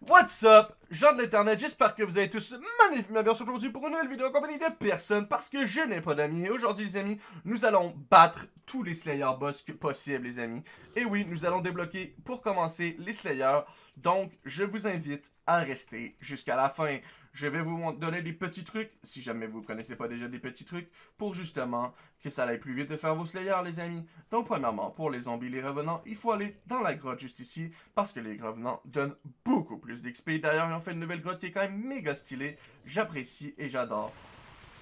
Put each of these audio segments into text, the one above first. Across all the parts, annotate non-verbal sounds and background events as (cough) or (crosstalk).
What's up, gens de l'internet, j'espère que vous allez tous magnifiquement bien aujourd'hui pour une nouvelle vidéo en compagnie de personne parce que je n'ai pas d'amis. Et aujourd'hui les amis, nous allons battre tous les Slayer boss que possible les amis. Et oui, nous allons débloquer pour commencer les Slayers. Donc, je vous invite à rester jusqu'à la fin. Je vais vous donner des petits trucs, si jamais vous ne connaissez pas déjà des petits trucs, pour justement que ça aille plus vite de faire vos Slayers, les amis. Donc, premièrement, pour les zombies, les revenants, il faut aller dans la grotte juste ici, parce que les revenants donnent beaucoup plus d'XP. D'ailleurs, ont fait une nouvelle grotte qui est quand même méga stylée. J'apprécie et j'adore.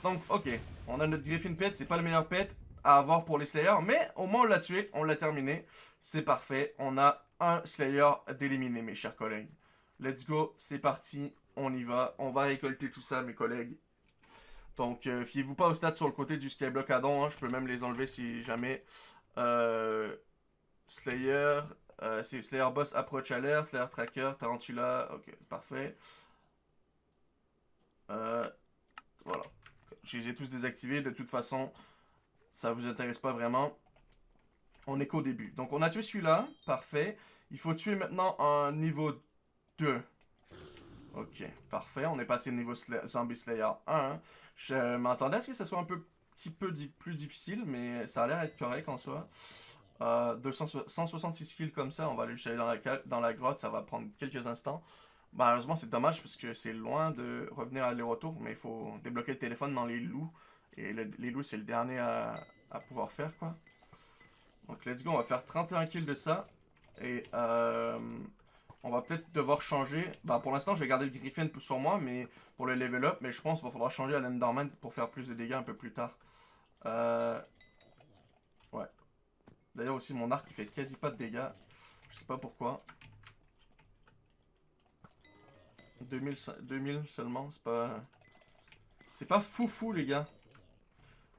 Donc, ok, on a notre Griffin Pet, c'est pas le meilleur pet à avoir pour les Slayers, mais au moins on l'a tué, on l'a terminé. C'est parfait, on a un Slayer d'éliminer, mes chers collègues. Let's go, c'est parti, on y va. On va récolter tout ça, mes collègues. Donc, euh, fiez-vous pas aux stats sur le côté du Skyblock Addon. Hein. Je peux même les enlever si jamais. Euh, Slayer, euh, c'est Slayer Boss Approach Alert, Slayer Tracker, Tarantula. Ok, parfait. voilà. Je les ai tous désactivés. De toute façon, ça vous intéresse pas vraiment. On est qu'au début. Donc, on a tué celui-là. Parfait. Il faut tuer maintenant un niveau 2. Ok, parfait. On est passé au niveau Zombie Slayer 1. Je m'attendais à ce que ce soit un petit peu plus difficile, mais ça a l'air être correct en soi. Euh, 166 kills comme ça, on va aller aller dans la, dans la grotte, ça va prendre quelques instants. Malheureusement, c'est dommage parce que c'est loin de revenir à aller-retour, mais il faut débloquer le téléphone dans les loups. Et les loups, c'est le dernier à, à, pouvoir faire, quoi. Donc, let's go, on va faire 31 kills de ça. Et euh, on va peut-être devoir changer. Bah, pour l'instant, je vais garder le Griffin sur moi, mais pour le level up. Mais je pense qu'il va falloir changer à l'Enderman pour faire plus de dégâts un peu plus tard. Euh... D'ailleurs aussi, mon arc, il fait quasi pas de dégâts. Je sais pas pourquoi. 2000, 2000 seulement, c'est pas... C'est pas fou fou, les gars.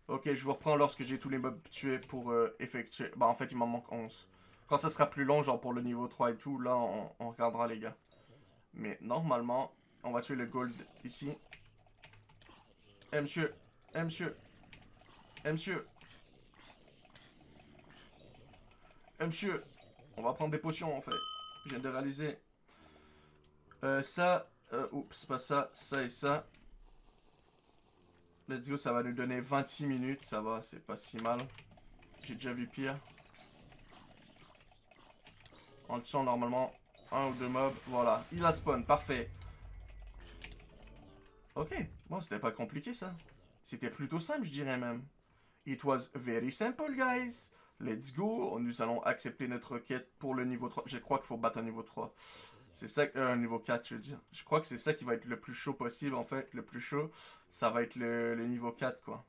Ok, je vous reprends lorsque j'ai tous les mobs tués pour euh, effectuer... Bah, en fait, il m'en manque 11. Quand ça sera plus long, genre pour le niveau 3 et tout, là, on, regardera, les gars. Mais normalement, on va tuer le gold ici. Eh, monsieur. Eh, monsieur. Eh, monsieur. Eh, monsieur. On va prendre des potions, en fait. Je viens de réaliser. Euh, ça. Euh, oups, pas ça. Ça et ça. Let's go, ça va nous donner 26 minutes. Ça va, c'est pas si mal. J'ai déjà vu pire. En tuant normalement un ou deux mobs. Voilà, il a spawn, parfait. Ok, bon, c'était pas compliqué ça. C'était plutôt simple, je dirais même. It was very simple, guys. Let's go. Nous allons accepter notre quête pour le niveau 3. Je crois qu'il faut battre un niveau 3. C'est ça, euh, un niveau 4, je veux dire. Je crois que c'est ça qui va être le plus chaud possible, en fait. Le plus chaud, ça va être le, niveau 4, quoi.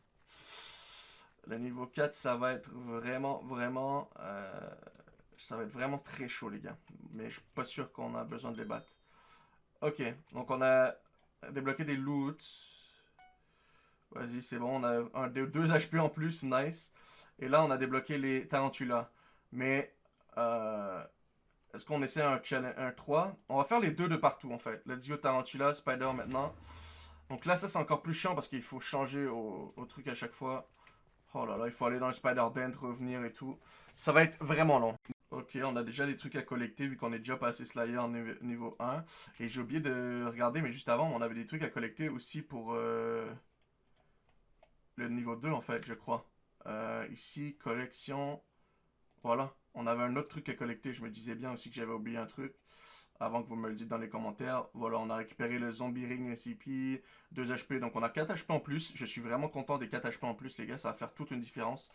Le niveau 4, ça va être vraiment, vraiment... Euh, ça va être vraiment très chaud, les gars. Mais je suis pas sûr qu'on a besoin de les battre. Ok, donc on a débloqué des loots. Vas-y, c'est bon. On a un, deux, HP en plus, nice. Et là, on a débloqué les tarantulas. Mais, euh, est-ce qu'on essaie un, un 3 On va faire les deux de partout, en fait. Let's go tarantula, spider maintenant. Donc là, ça, c'est encore plus chiant parce qu'il faut changer au, truc à chaque fois. Oh là là, il faut aller dans le spider dent, revenir et tout. Ça va être vraiment long. Ok, on a déjà des trucs à collecter vu qu'on est déjà passé Slayer en niveau 1. Et j'ai oublié de regarder, mais juste avant, on avait des trucs à collecter aussi pour euh, le niveau 2 en fait, je crois. Euh, ici, collection. Voilà, on avait un autre truc à collecter. Je me disais bien aussi que j'avais oublié un truc. Avant que vous me le dites dans les commentaires. Voilà, on a récupéré le Zombie Ring SCP, 2 HP. Donc on a 4 HP en plus. Je suis vraiment content des 4 HP en plus, les gars. Ça va faire toute une différence.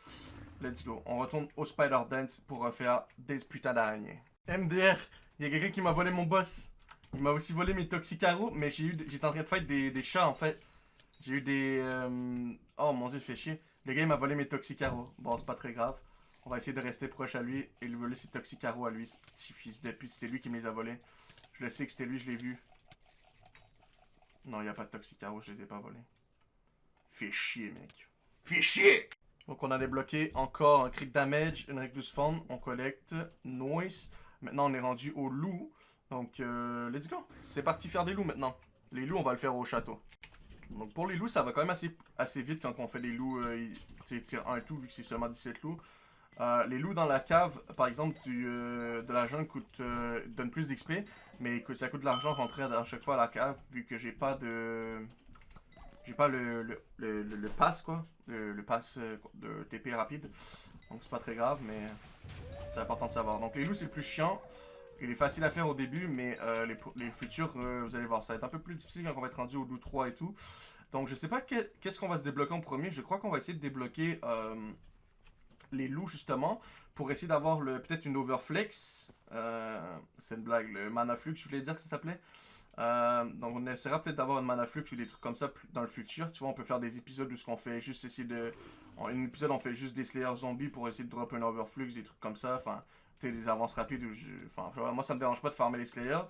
Let's go. On retourne au Spider Dance pour refaire des putains d'araignées. MDR, il y a quelqu'un qui m'a volé mon boss. Il m'a aussi volé mes Toxicaros, mais j'étais en train de fight des, chats en fait. J'ai eu des... Euh, oh mon dieu, fait chier. Le gars il m'a volé mes Toxicaros. Bon, c'est pas très grave. On va essayer de rester proche à lui et lui voler ses Toxicaros à lui, ce petit fils de pute. C'était lui qui les a volés. Je le sais que c'était lui, je l'ai vu. Non, il n'y a pas de Toxicaros, je les ai pas volés. Fais chier, mec. Fais chier donc on a débloqué encore un crit damage, une recluse form, on collecte, noise. Maintenant on est rendu au loup. Donc euh, let's go. C'est parti faire des loups maintenant. Les loups on va le faire au château. Donc pour les loups ça va quand même assez, assez vite quand on fait des loups, euh, tir 1 et tout vu que c'est seulement 17 loups. Euh, les loups dans la cave, par exemple, euh, de la jungle coûte, euh, donne plus d'XP, mais que ça coûte de l'argent rentrer à chaque fois à la cave, vu que j'ai pas de... J'ai pas le, le, le, le, pass, quoi. Le, le pass de TP rapide. Donc c'est pas très grave, mais c'est important de savoir. Donc les loups, c'est le plus chiant. Il est facile à faire au début, mais les, les, futurs, vous allez voir, ça va être un peu plus difficile quand on va être rendu au loup 3 et tout. Donc je sais pas qu'est-ce qu'on va se débloquer en premier. Je crois qu'on va essayer de débloquer les loups, justement, pour essayer d'avoir peut-être une overflex. Euh, c'est une blague, le mana flux, je voulais dire que ça s'appelait. Euh, donc on essaiera peut-être d'avoir une mana flux ou des trucs comme ça dans le futur. Tu vois, on peut faire des épisodes où ce qu'on fait juste essayer de... En un épisode, on fait juste des Slayer zombies pour essayer de drop un overflux, des trucs comme ça. Enfin, des avances rapides. Enfin, moi, ça me dérange pas de farmer les Slayers.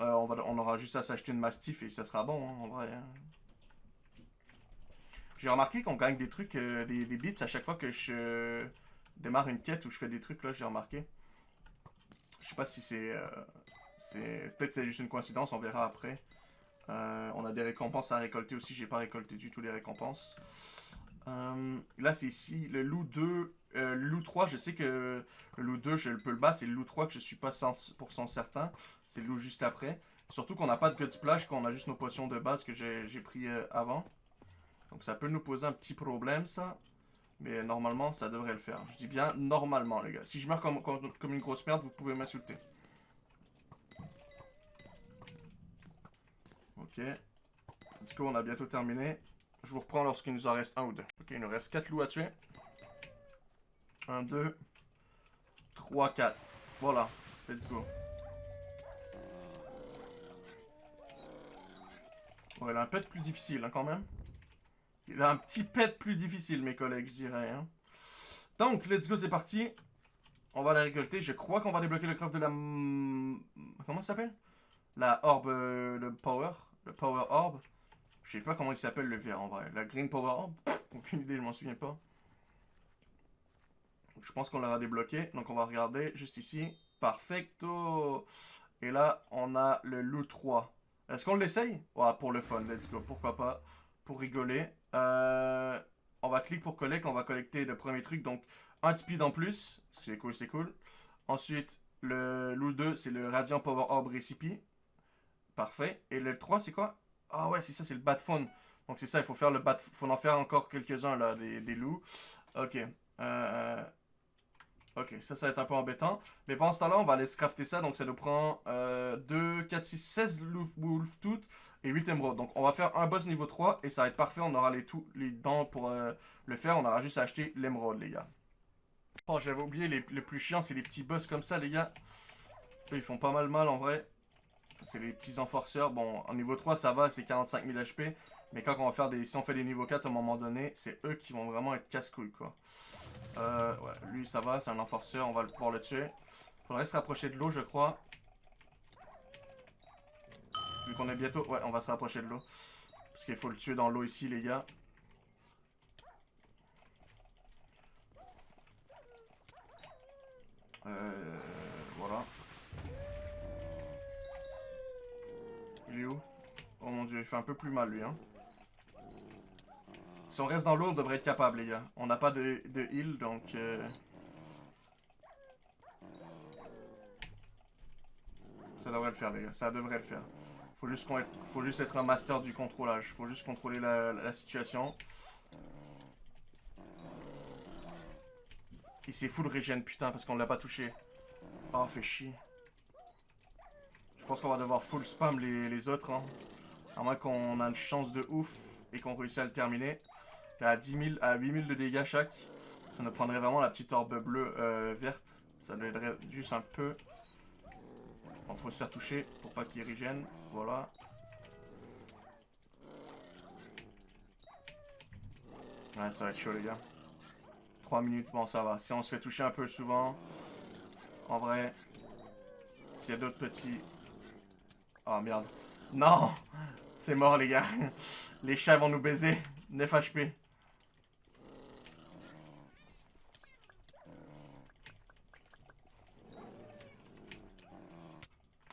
Euh, on, va... on aura juste à s'acheter une Mastiff et ça sera bon, hein, en vrai. Hein. J'ai remarqué qu'on gagne des trucs, des, des bits à chaque fois que je démarre une quête où je fais des trucs, là, j'ai remarqué. Je sais pas si c'est... Euh, c'est Peut-être c'est juste une coïncidence, on verra après. Euh, on a des récompenses à récolter aussi, j'ai pas récolté du tout les récompenses. Euh, là, c'est ici, le loup 2... le loup 3, je sais que loup 2, je peux le battre. C'est le loup 3 que je suis pas 100% certain. C'est le loup juste après. Surtout qu'on n'a pas de God Splash, qu'on a juste nos potions de base que j'ai pris avant. Donc ça peut nous poser un petit problème, ça. Mais normalement, ça devrait le faire. Je dis bien normalement, les gars. Si je meurs comme, comme, une grosse merde, vous pouvez m'insulter. Ok. Let's go, on a bientôt terminé. Je vous reprends lorsqu'il nous en reste un ou deux. Ok, il nous reste 4 loups à tuer. 1, 2, 3, 4. Voilà. Let's go. Ouais, il a un pet plus difficile, hein, quand même. Il a un petit pet plus difficile, mes collègues, je dirais. Hein. Donc, let's go, c'est parti. On va la récolter. Je crois qu'on va débloquer le craft de la... Comment ça s'appelle? La orbe... Euh, le power. Le power orb. Je sais pas comment il s'appelle le vert en vrai. La green power orb? aucune idée, je m'en souviens pas. Je pense qu'on l'aura débloqué. Donc on va regarder juste ici. Perfecto. Et là, on a le loot 3. Est-ce qu'on l'essaye? Ouais, pour le fun, let's go. Pourquoi pas? Pour rigoler. Euh, on va cliquer pour collecte, on va collecter le premier truc, donc un speed en plus, c'est cool, c'est cool. Ensuite, le loot 2, c'est le Radiant Power Orb Recipe. Parfait. Et le 3, c'est quoi? Ah ouais, c'est ça, c'est le Bat Phone. Donc c'est ça, il faut faire le Bat... faut en faire encore quelques-uns, là, des, loups. Ok. Euh... Ok, ça, ça va être un peu embêtant. Mais pendant ce temps-là, on va aller crafter ça. Donc ça nous prend euh, 2, 4, 6, 16 wolf toutes et 8 émeraudes. Donc on va faire un boss niveau 3 et ça va être parfait. On aura les, tout, les dents pour euh, le faire. On aura juste à acheter l'émeraude, les gars. Oh, j'avais oublié, les, le plus chiant, c'est les petits boss comme ça, les gars. ils font pas mal mal, en vrai. C'est les petits enforceurs. Bon, en niveau 3, ça va, c'est 45 000 HP. Mais quand on va faire des... Si on fait des niveaux 4, à un moment donné, c'est eux qui vont vraiment être casse-couilles, quoi. Euh, ouais, lui, ça va, c'est un enforceur, on va pouvoir le tuer. Faudrait se rapprocher de l'eau, je crois. Vu qu'on est bientôt... Ouais, on va se rapprocher de l'eau. Parce qu'il faut le tuer dans l'eau ici, les gars. Euh... Voilà. Il est où? Oh mon dieu, il fait un peu plus mal, lui, hein. Si on reste dans l'eau, on devrait être capable, les gars. On n'a pas de, heal, donc... Euh, ça devrait le faire, les gars. Ça devrait le faire. Faut juste, faut juste être un master du contrôlage. Faut juste contrôler la, situation. Et c'est full régène, putain, parce qu'on l'a pas touché. Oh, fait chier. Je pense qu'on va devoir full spam les, les autres, hein. À moins qu'on a une chance de ouf et qu'on réussisse à le terminer. À 10 000, à 8 000 de dégâts chaque. Ça nous prendrait vraiment la petite orbe bleue euh, verte. Ça nous aiderait juste un peu. Bon, faut se faire toucher pour pas qu'il régène. Voilà. Ouais, ça va être chaud, les gars. 3 minutes, bon, ça va. Si on se fait toucher un peu souvent, en vrai, s'il y a d'autres petits... Oh, merde. Non (laughs) C'est mort, les gars. (laughs) Les chats vont nous baiser. 9 HP.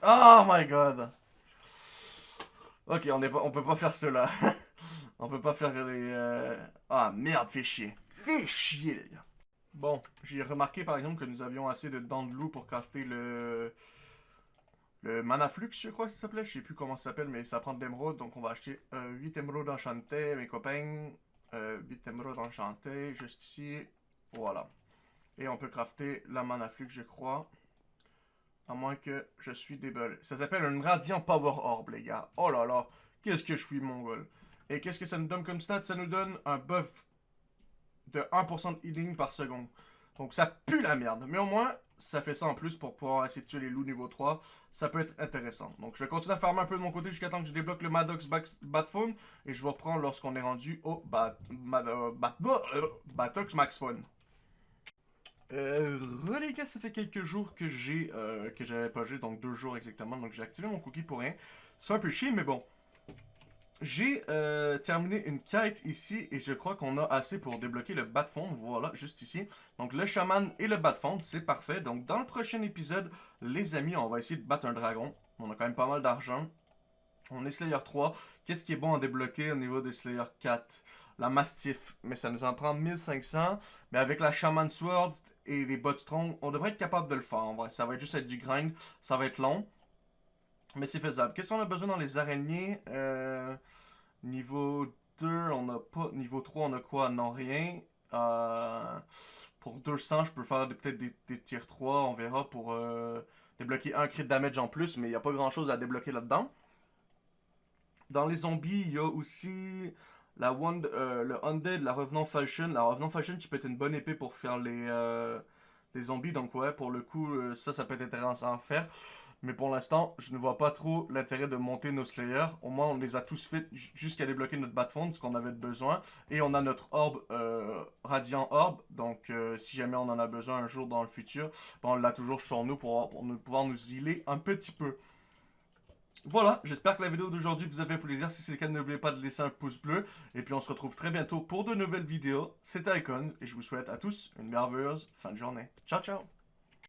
Oh my god. Ok, on, est peut pas faire cela. (laughs) on peut pas faire les... Euh, ah merde, fait chier. Fait chier, les gars. Bon, j'ai remarqué par exemple que nous avions assez de dents de loup pour crafter le... Le Manaflux, je crois que ça s'appelait. Je sais plus comment ça s'appelle, mais ça prend de l'émeraude. Donc on va acheter euh, 8 émeraudes enchantées, mes copains. Euh, 8 émeraudes enchantées, juste ici. Voilà. Et on peut crafter la Manaflux, je crois. À moins que je suis débile. Ça s'appelle un Radiant Power Orb, les gars. Oh là là, qu'est-ce que je suis mongol. Et qu'est-ce que ça nous donne comme stat Ça nous donne un buff de 1% de healing par seconde. Donc ça pue la merde. Mais au moins, ça fait ça en plus pour pouvoir essayer de tuer les loups niveau 3. Ça peut être intéressant. Donc je vais continuer à farmer un peu de mon côté jusqu'à temps que je débloque le Maddox Batphone. Et je vous reprends lorsqu'on est rendu au Bat, euh, euh, Batox Max Phone. Euh, ça fait quelques jours que j'ai euh, que j'avais pas joué, donc deux jours exactement, donc j'ai activé mon cookie pour rien. C'est un peu chier, mais bon. J'ai euh, terminé une quête ici et je crois qu'on a assez pour débloquer le bas de fond. Voilà, juste ici. Donc le chaman et le bas de fond, c'est parfait. Donc dans le prochain épisode, les amis, on va essayer de battre un dragon. On a quand même pas mal d'argent. On est Slayer 3. Qu'est-ce qui est bon à débloquer au niveau de Slayer 4 La Mastiff. Mais ça nous en prend 1500. Mais avec la Shaman Sword et les bots strong, on devrait être capable de le faire. Ça va juste être du grind. Ça va être long. Mais c'est faisable. Qu'est-ce qu'on a besoin dans les araignées? Euh, Niveau 2, on n'a pas. Niveau 3, on a quoi? Non, rien. Euh, pour 200, je peux faire peut-être des, des tiers 3. On verra pour euh, débloquer un crit damage en plus. Mais il n'y a pas grand-chose à débloquer là-dedans. Dans les zombies, il y a aussi la one, le Undead, la Revenant Falchion. La Revenant Falchion qui peut être une bonne épée pour faire les, les zombies. Donc ouais, pour le coup, ça, ça peut être intéressant à faire. Mais pour l'instant, je ne vois pas trop l'intérêt de monter nos Slayers. Au moins, on les a tous fait jusqu'à débloquer notre Batfond, ce qu'on avait besoin. Et on a notre euh, Radiant Orbe. Donc, euh, si jamais on en a besoin un jour dans le futur, ben, on l'a toujours sur nous pour, pour pouvoir nous healer un petit peu. Voilà, j'espère que la vidéo d'aujourd'hui vous a fait plaisir. Si c'est le cas, n'oubliez pas de laisser un pouce bleu. Et puis on se retrouve très bientôt pour de nouvelles vidéos. C'était Icon et je vous souhaite à tous une merveilleuse fin de journée. Ciao, ciao